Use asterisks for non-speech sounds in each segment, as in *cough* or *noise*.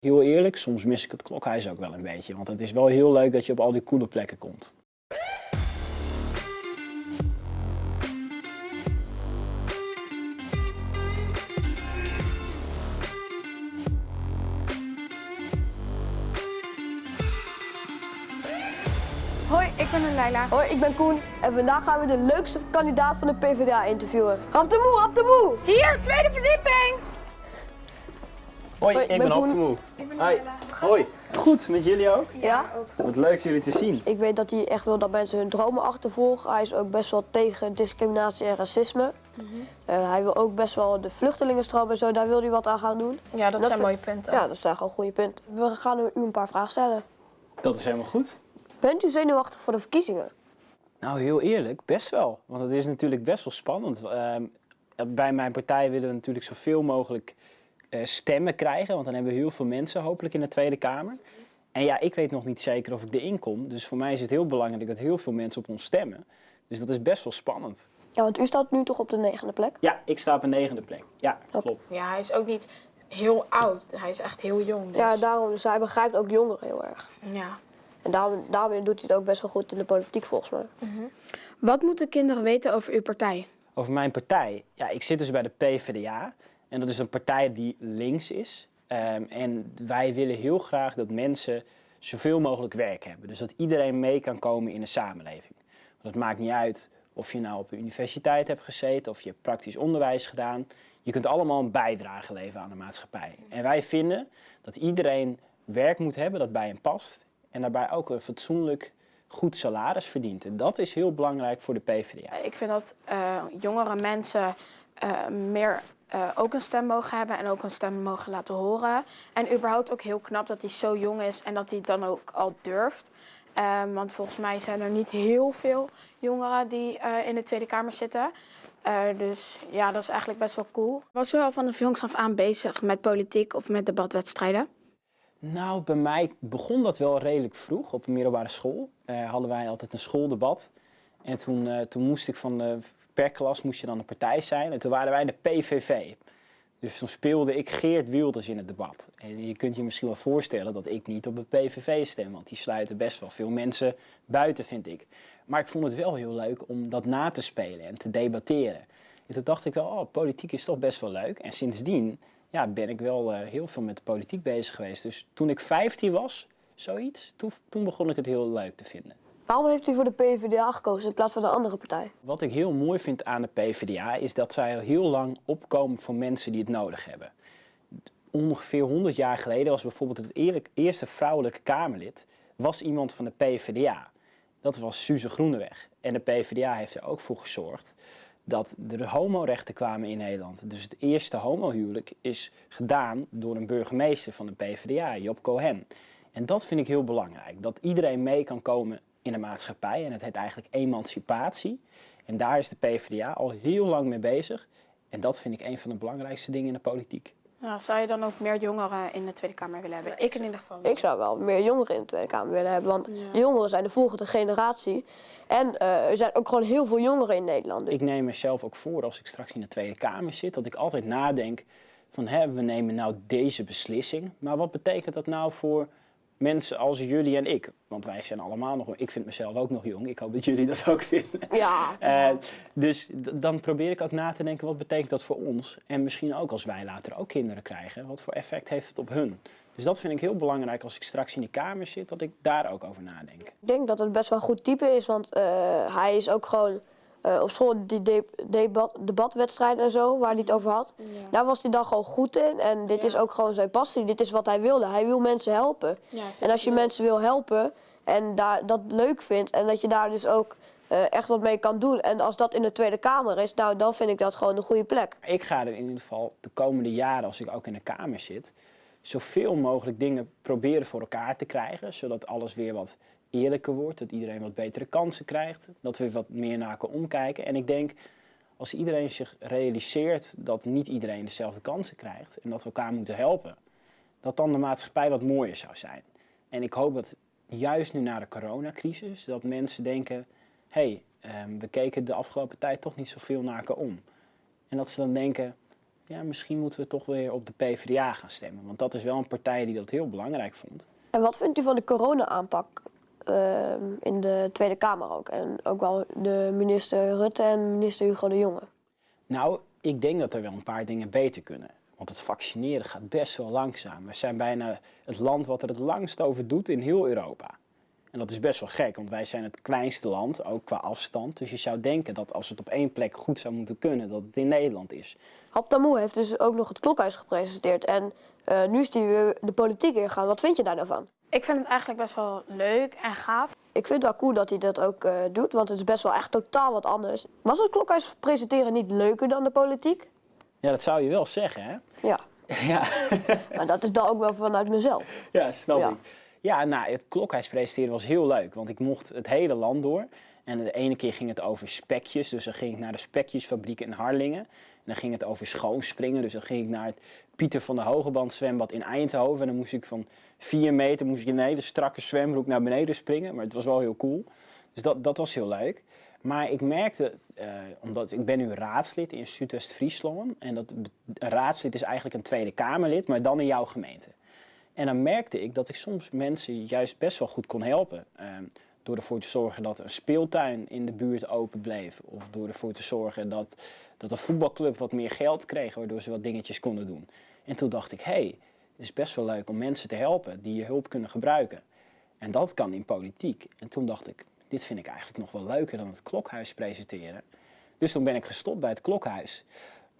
Heel eerlijk, soms mis ik het klokhuis ook wel een beetje. Want het is wel heel leuk dat je op al die coole plekken komt. Hoi, ik ben Leila. Hoi, ik ben Koen en vandaag gaan we de leukste kandidaat van de PvdA interviewen. Rap de moe, rap de moe! Hier, tweede verdieping! Hoi, Hoi, ik ben ben Hap de Koen. Moe. Ik ben Hoi. Hoi. Goed, met jullie ook? Ja? Wat leuk jullie te zien. Ik weet dat hij echt wil dat mensen hun dromen achtervolgen. Hij is ook best wel tegen discriminatie en racisme. Eh, hij wil ook best wel de vluchtelingenstroom en zo, daar wil hij wat aan gaan doen. Ja, dat, Dat zijn mooie punten. Ja, dat zijn gewoon goede punten. We gaan u een paar vragen stellen. Dat is helemaal goed. Bent u zenuwachtig voor de verkiezingen? Nou, heel eerlijk, best wel. Want het is natuurlijk best wel spannend. Ehm, bij mijn partij willen we natuurlijk zoveel mogelijk stemmen krijgen. Want dan hebben we heel veel mensen hopelijk in de Tweede Kamer. En ja, ik weet nog niet zeker of ik erin kom. Dus voor mij is het heel belangrijk dat heel veel mensen op ons stemmen. Dus dat is best wel spannend. Ja, want u staat nu toch op de negende plek? Ja, ik sta op een negende plek. Ja, klopt. Ja, hij is ook niet heel oud. Hij is echt heel jong. Dus. Ja, daarom. Dus hij begrijpt ook jongeren heel erg. Ja. En daarom, daarom doet hij het ook best wel goed in de politiek volgens mij. Wat moeten kinderen weten over uw partij? Over mijn partij. Ja, ik zit dus bij de PvdA. En dat is een partij die links is. Ehm, en wij willen heel graag dat mensen zoveel mogelijk werk hebben. Dus dat iedereen mee kan komen in de samenleving. Want het maakt niet uit of je nou op de universiteit hebt gezeten of je hebt praktisch onderwijs gedaan. Je kunt allemaal een bijdrage leveren aan de maatschappij. En wij vinden dat iedereen werk moet hebben dat bij hem past. En daarbij ook een fatsoenlijk goed salaris verdient. En dat is heel belangrijk voor de PvdA. Ik vind dat eh, jongere mensen eh, meer eh, ook een stem mogen hebben en ook een stem mogen laten horen. En überhaupt ook heel knap dat hij zo jong is en dat hij het dan ook al durft. Ehm, want volgens mij zijn er niet heel veel jongeren die eh, in de Tweede Kamer zitten. Eh, dus ja, dat is eigenlijk best wel cool. Was u al van de jongs af aan bezig met politiek of met debatwedstrijden? Nou, bij mij begon dat wel redelijk vroeg. Op een middelbare school hadden wij altijd een schooldebat. En toen, toen moest ik van de, per klas moest je dan een partij zijn. En toen waren wij de PVV. Dus toen speelde ik Geert Wilders in het debat. En je kunt je misschien wel voorstellen dat ik niet op de PVV stem. Want die sluiten best wel veel mensen buiten, vind ik. Maar ik vond het wel heel leuk om dat na te spelen en te debatteren. En toen dacht ik wel, oh, politiek is toch best wel leuk. En sindsdien ja, ben ik wel eh, heel veel met de politiek bezig geweest. Dus toen ik 15 was, zoiets, toen, toen begon ik het heel leuk te vinden. Waarom heeft u voor de PvdA gekozen in plaats van een andere partij? Wat ik heel mooi vind aan de PvdA is dat zij al heel lang opkomen voor mensen die het nodig hebben. Ongeveer 100 jaar geleden was bijvoorbeeld het eerste vrouwelijke Kamerlid was iemand van de PvdA. Dat was Suze Groeneweg. En de PvdA heeft er ook voor gezorgd dat er homorechten kwamen in Nederland. Dus het eerste homohuwelijk is gedaan door een burgemeester van de PvdA, Job Cohen. En dat vind ik heel belangrijk. Dat iedereen mee kan komen in de maatschappij. En het heet eigenlijk emancipatie. En daar is de PvdA al heel lang mee bezig. En dat vind ik een van de belangrijkste dingen in de politiek. Ja, zou je dan ook meer jongeren in de Tweede Kamer willen hebben? Ik in ieder geval. wel. Ik zou wel meer jongeren in de Tweede Kamer willen hebben, want Ja. de jongeren zijn de volgende generatie. En eh, er zijn ook gewoon heel veel jongeren in Nederland. Ik neem mezelf ook voor als ik straks in de Tweede Kamer zit, dat ik altijd nadenk van hè, we nemen nou deze beslissing, maar wat betekent dat nou voor mensen als jullie en ik? Want wij zijn allemaal nog, ik vind mezelf ook nog jong, ik hoop dat jullie dat ook vinden. Ja, *laughs* Eh, dus dan probeer ik ook na te denken, wat betekent dat voor ons? En misschien ook als wij later ook kinderen krijgen, wat voor effect heeft het op hun? Dus dat vind ik heel belangrijk als ik straks in die Kamer zit, dat ik daar ook over nadenk. ik denk dat het best wel een goed type is, want eh, hij is ook gewoon eh, op school die de- debat, debatwedstrijden en zo, waar hij het over had. Daar was hij dan gewoon goed in en dit Ja. is ook gewoon zijn passie. Dit is wat hij wilde. Hij wil mensen helpen. Ja, En als je mensen wil helpen en daar, dat leuk vindt en dat je daar dus ook eh, echt wat mee kan doen. En als dat in de Tweede Kamer is, nou, dan vind ik dat gewoon een goede plek. Ik ga er in ieder geval de komende jaren, als ik ook in de Kamer zit, zoveel mogelijk dingen proberen voor elkaar te krijgen, zodat alles weer wat eerlijker wordt, dat iedereen wat betere kansen krijgt, dat we wat meer naar omkijken. En ik denk, als iedereen zich realiseert dat niet iedereen dezelfde kansen krijgt en dat we elkaar moeten helpen, dat dan de maatschappij wat mooier zou zijn. En ik hoop dat juist nu na de coronacrisis, dat mensen denken, hé, hey, ehm, we keken de afgelopen tijd toch niet zoveel naar elkaar om. En dat ze dan denken, ja, misschien moeten we toch weer op de PvdA gaan stemmen. Want dat is wel een partij die dat heel belangrijk vond. En wat vindt u van de corona-aanpak in de Tweede Kamer ook? En ook wel de minister Rutte en minister Hugo de Jonge. Nou, ik denk dat er wel een paar dingen beter kunnen. Want het vaccineren gaat best wel langzaam. We zijn bijna het land wat er het langst over doet in heel Europa. En dat is best wel gek, want wij zijn het kleinste land, ook qua afstand. Dus je zou denken dat als het op één plek goed zou moeten kunnen, dat het in Nederland is. Haptamoe heeft dus ook nog het klokhuis gepresenteerd. En eh, nu is hij weer de politiek ingegaan. Wat vind je daar nou van? Ik vind het eigenlijk best wel leuk en gaaf. Ik vind het wel cool dat hij dat ook eh, doet, want het is best wel echt totaal wat anders. Was het klokhuis presenteren niet leuker dan de politiek? Ja, dat zou je wel zeggen, hè? Ja, *laughs* Ja, *laughs* maar dat is dan ook wel vanuit mezelf. ja snap Ja. ik. Ja, nou, het klokhuis presenteren was heel leuk, want ik mocht het hele land door. En de ene keer ging het over spekjes, dus dan ging ik naar de spekjesfabriek in Harlingen. En dan ging het over schoonspringen, dus dan ging ik naar het Pieter van der Hogeband zwembad in Eindhoven. En dan moest ik van vier meter moest ik in een hele strakke zwembroek naar beneden springen, maar het was wel heel cool. Dus dat, dat was heel leuk. Maar ik merkte, eh, omdat ik ben nu raadslid in Zuidwest-Friesland. En dat, een raadslid is eigenlijk een Tweede Kamerlid, maar dan in jouw gemeente. En dan merkte ik dat ik soms mensen juist best wel goed kon helpen. Ehm, door ervoor te zorgen dat een speeltuin in de buurt open bleef. Of door ervoor te zorgen dat, dat een voetbalclub wat meer geld kreeg, waardoor ze wat dingetjes konden doen. En toen dacht ik, hé, hey, het is best wel leuk om mensen te helpen die je hulp kunnen gebruiken. En dat kan in politiek. En toen dacht ik, dit vind ik eigenlijk nog wel leuker dan het klokhuis presenteren. Dus toen ben ik gestopt bij het klokhuis.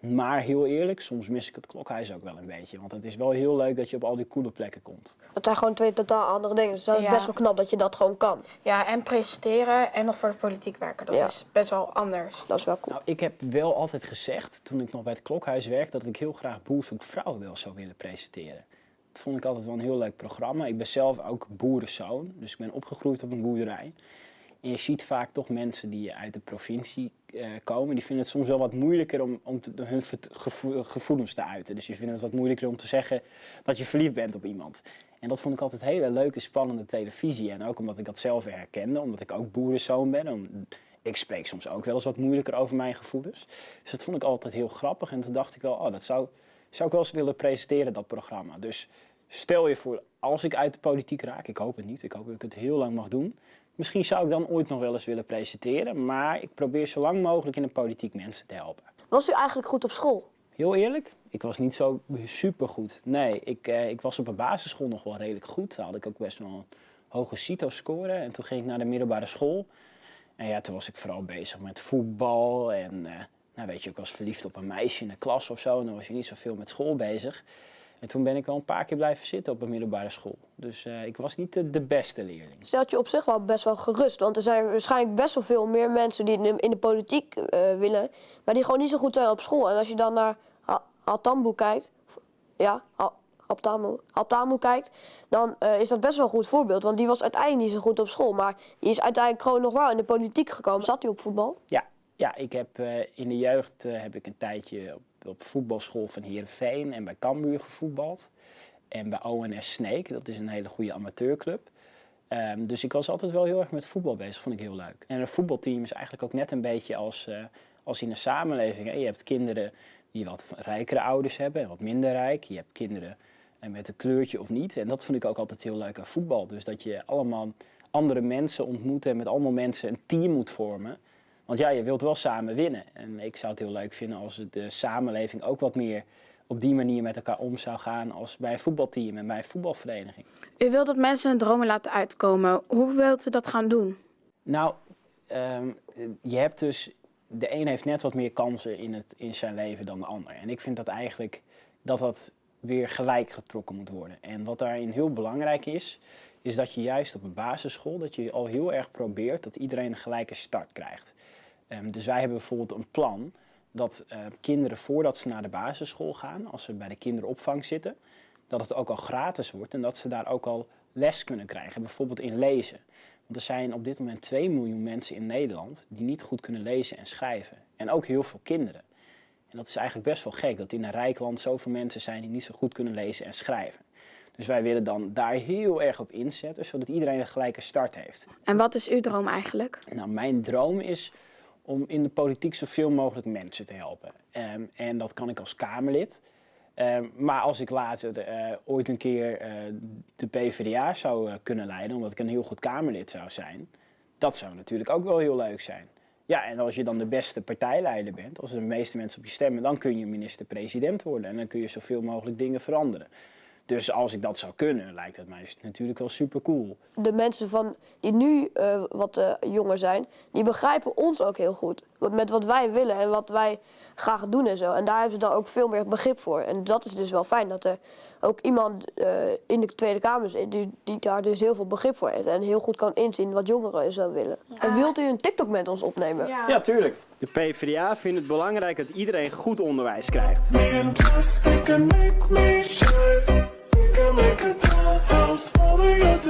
Maar heel eerlijk, soms mis ik het klokhuis ook wel een beetje. Want het is wel heel leuk dat je op al die coole plekken komt. Het zijn gewoon twee totaal andere dingen. Dus dat is Ja. best wel knap dat je dat gewoon kan. Ja, en presenteren en nog voor de politiek werken. Dat Ja. is best wel anders. Dat is wel cool. Nou, ik heb wel altijd gezegd, toen ik nog bij het klokhuis werkte, dat ik heel graag Boer zoekt vrouw wel zou willen presenteren. Dat vond ik altijd wel een heel leuk programma. Ik ben zelf ook boerenzoon, dus ik ben opgegroeid op een boerderij. En je ziet vaak toch mensen die uit de provincie eh, komen, die vinden het soms wel wat moeilijker om, om hun gevoelens te uiten. Dus je vindt het wat moeilijker om te zeggen dat je verliefd bent op iemand. En dat vond ik altijd hele leuke, spannende televisie. En ook omdat ik dat zelf herkende, omdat ik ook boerenzoon ben. Om- ik spreek soms ook wel eens wat moeilijker over mijn gevoelens. Dus dat vond ik altijd heel grappig. En toen dacht ik wel, oh, dat zou, zou ik wel eens willen presenteren, dat programma. Dus stel je voor, als ik uit de politiek raak, ik hoop het niet, ik hoop dat ik het heel lang mag doen. Misschien zou ik dan ooit nog wel eens willen presenteren, maar ik probeer zo lang mogelijk in de politiek mensen te helpen. Was u eigenlijk goed op school? Heel eerlijk, ik was niet zo supergoed. Nee, ik, eh, ik was op een basisschool nog wel redelijk goed. Daar had ik ook best wel een hoge CITO-score. En toen ging ik naar de middelbare school. En ja, toen was ik vooral bezig met voetbal. En eh, nou weet je, ik was verliefd op een meisje in de klas of zo. En dan was je niet zoveel met school bezig. En toen ben ik wel een paar keer blijven zitten op een middelbare school. Dus eh, ik was niet de, de beste leerling. Stelt je op zich wel best wel gerust. Want er zijn waarschijnlijk best wel veel meer mensen die in de, in de politiek eh, willen. Maar die gewoon niet zo goed zijn op school. En als je dan naar Altambo kijkt. Ja, Haptamu, Haptamu kijkt. Dan eh, is dat best wel een goed voorbeeld. Want die was uiteindelijk niet zo goed op school. Maar die is uiteindelijk gewoon nog wel in de politiek gekomen. Zat hij op voetbal? Ja, ja ik heb eh, in de jeugd eh, heb ik een tijdje op, op voetbalschool van Heerenveen en bij Cambuur gevoetbald. En bij ONS Sneek, dat is een hele goede amateurclub. Ehm, dus ik was altijd wel heel erg met voetbal bezig, vond ik heel leuk. En een voetbalteam is eigenlijk ook net een beetje als, eh, als in een samenleving. Je hebt kinderen die wat rijkere ouders hebben en wat minder rijk. Je hebt kinderen eh, met een kleurtje of niet. En dat vond ik ook altijd heel leuk aan voetbal. Dus dat je allemaal andere mensen ontmoet en met allemaal mensen een team moet vormen. Want ja, je wilt wel samen winnen. En ik zou het heel leuk vinden als de samenleving ook wat meer op die manier met elkaar om zou gaan als bij een voetbalteam en bij een voetbalvereniging. U wilt dat mensen hun dromen laten uitkomen. Hoe wilt u dat gaan doen? Nou, ehm, je hebt dus, de een heeft net wat meer kansen in, het, in zijn leven dan de ander. En ik vind dat eigenlijk dat dat weer gelijk getrokken moet worden. En wat daarin heel belangrijk is, is dat je juist op een basisschool, dat je al heel erg probeert dat iedereen een gelijke start krijgt. Ehm, dus wij hebben bijvoorbeeld een plan dat eh, kinderen voordat ze naar de basisschool gaan, als ze bij de kinderopvang zitten, dat het ook al gratis wordt en dat ze daar ook al les kunnen krijgen, bijvoorbeeld in lezen. Want er zijn op dit moment 2 miljoen mensen in Nederland die niet goed kunnen lezen en schrijven. En ook heel veel kinderen. En dat is eigenlijk best wel gek, dat in een rijk land zoveel mensen zijn die niet zo goed kunnen lezen en schrijven. Dus wij willen dan daar heel erg op inzetten, zodat iedereen een gelijke start heeft. En wat is uw droom eigenlijk? Nou, mijn droom is om in de politiek zoveel mogelijk mensen te helpen. Ehm, en dat kan ik als Kamerlid. Ehm, maar als ik later eh, ooit een keer eh, de PvdA zou eh, kunnen leiden, omdat ik een heel goed Kamerlid zou zijn, dat zou natuurlijk ook wel heel leuk zijn. Ja, en als je dan de beste partijleider bent, als de meeste mensen op je stemmen, dan kun je minister-president worden en dan kun je zoveel mogelijk dingen veranderen. Dus als ik dat zou kunnen, lijkt het mij natuurlijk wel super cool. De mensen van, die nu eh, wat eh, jonger zijn, die begrijpen ons ook heel goed. Wat- Met wat wij willen en wat wij graag doen en zo. En daar hebben ze dan ook veel meer begrip voor. En dat is dus wel fijn dat er ook iemand eh, in de Tweede Kamer zit die, die daar dus heel veel begrip voor heeft. En heel goed kan inzien wat jongeren zo willen. En wilt u een TikTok met ons opnemen? Ja, tuurlijk. De PvdA vindt het belangrijk dat iedereen goed onderwijs krijgt. make a dollhouse falling into